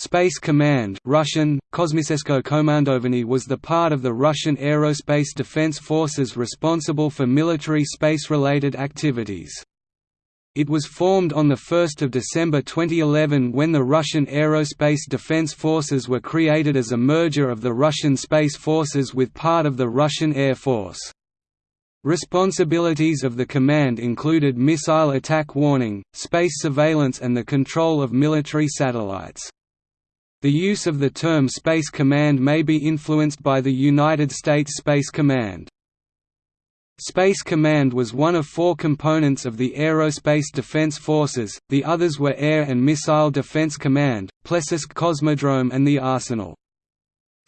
Space Command Russian, Kosmisesko Komandovanie was the part of the Russian Aerospace Defense Forces responsible for military space-related activities. It was formed on 1 December 2011 when the Russian Aerospace Defense Forces were created as a merger of the Russian Space Forces with part of the Russian Air Force. Responsibilities of the command included missile attack warning, space surveillance and the control of military satellites. The use of the term Space Command may be influenced by the United States Space Command. Space Command was one of four components of the Aerospace Defense Forces, the others were Air and Missile Defense Command, Plesetsk Cosmodrome and the Arsenal.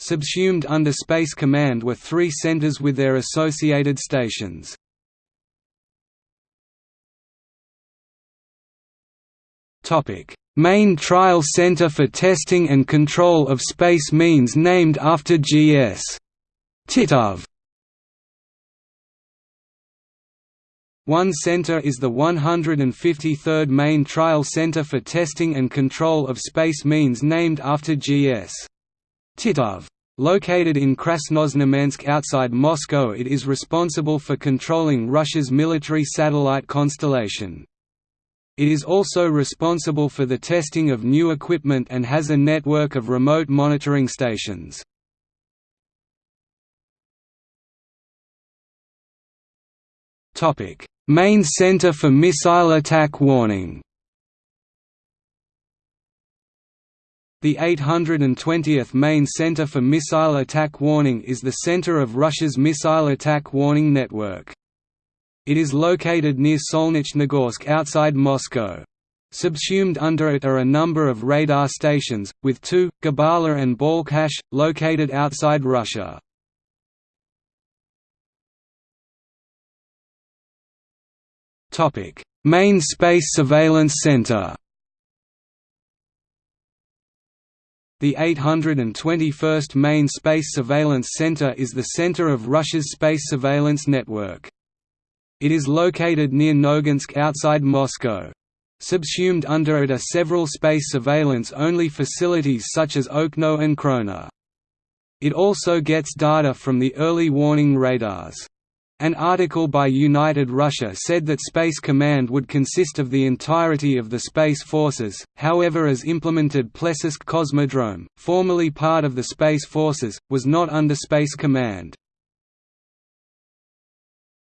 Subsumed under Space Command were three centers with their associated stations. Main Trial Center for Testing and Control of Space Means named after G.S. Titov One center is the 153rd Main Trial Center for Testing and Control of Space Means named after G.S. Titov. Located in Krasnoznamensk outside Moscow it is responsible for controlling Russia's military satellite constellation. It is also responsible for the testing of new equipment and has a network of remote monitoring stations. Main Center for Missile Attack Warning The 820th Main Center for Missile Attack Warning is the center of Russia's missile attack warning network. It is located near Solnechnogorsk outside Moscow. Subsumed under it are a number of radar stations, with two, Gabala and Balkhash, located outside Russia. Main Space Surveillance Center The 821st Main Space Surveillance Center is the center of Russia's space surveillance network. It is located near Noginsk outside Moscow. Subsumed under it are several space surveillance-only facilities such as Okno and Krona. It also gets data from the early warning radars. An article by United Russia said that Space Command would consist of the entirety of the Space Forces, however as implemented Plesetsk Cosmodrome, formerly part of the Space Forces, was not under Space Command.